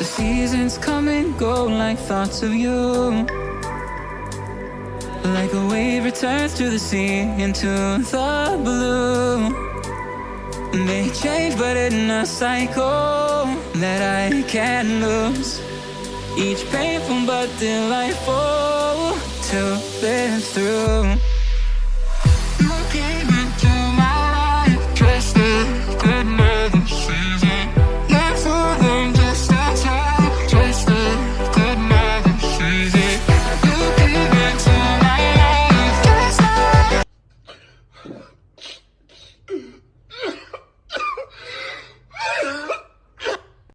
The seasons come and go like thoughts of you. Like a wave returns to the sea into the blue. They change, but in a cycle that I can't lose. Each painful but delightful to live through.